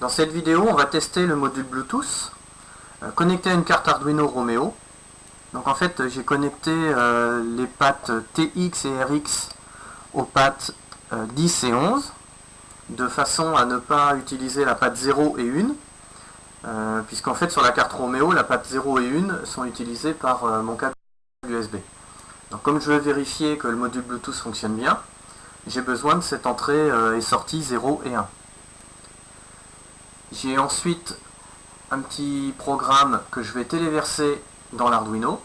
Dans cette vidéo, on va tester le module Bluetooth euh, connecté à une carte Arduino Romeo. Donc en fait, j'ai connecté euh, les pattes TX et RX aux pattes 10 euh, et 11 de façon à ne pas utiliser la patte 0 et 1 puisqu'en fait sur la carte Romeo, la patte 0 et 1 sont utilisées par mon câble USB. Donc comme je veux vérifier que le module Bluetooth fonctionne bien, j'ai besoin de cette entrée et sortie 0 et 1. J'ai ensuite un petit programme que je vais téléverser dans l'Arduino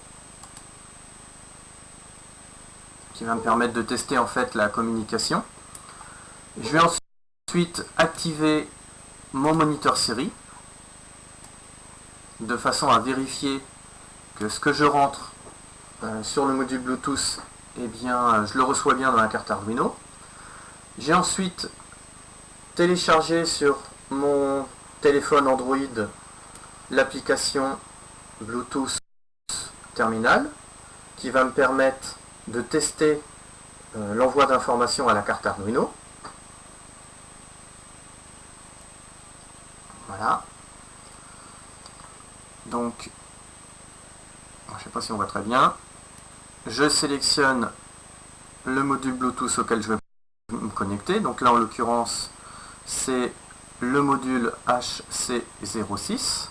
qui va me permettre de tester en fait la communication. Je vais ensuite activer mon moniteur série de façon à vérifier que ce que je rentre euh, sur le module Bluetooth, eh bien, je le reçois bien dans la carte Arduino. J'ai ensuite téléchargé sur mon téléphone Android l'application Bluetooth Terminal qui va me permettre de tester euh, l'envoi d'informations à la carte Arduino. Voilà. Donc, je ne sais pas si on voit très bien. Je sélectionne le module Bluetooth auquel je vais me connecter. Donc là, en l'occurrence, c'est le module HC06.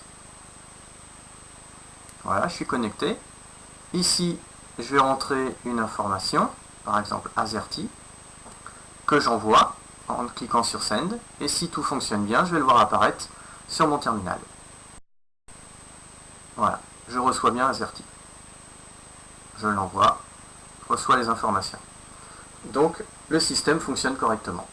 Voilà, je suis connecté. Ici, je vais rentrer une information, par exemple AZERTY, que j'envoie en cliquant sur Send. Et si tout fonctionne bien, je vais le voir apparaître sur mon terminal. Voilà, je reçois bien AZERTY. Je l'envoie, reçois les informations. Donc, le système fonctionne correctement.